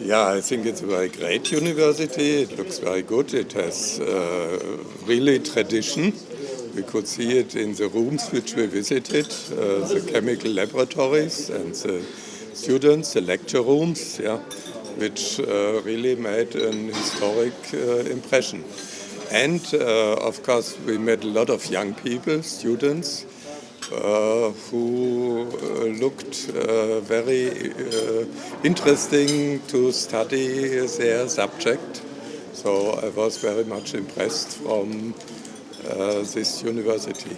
Yeah, I think it's a very great university. It looks very good. It has uh, really tradition. We could see it in the rooms which we visited, uh, the chemical laboratories and the students, the lecture rooms, yeah, which uh, really made an historic uh, impression. And uh, of course, we met a lot of young people, students, uh, who looked uh, very interesting to study their subject. So I was very much impressed from this university.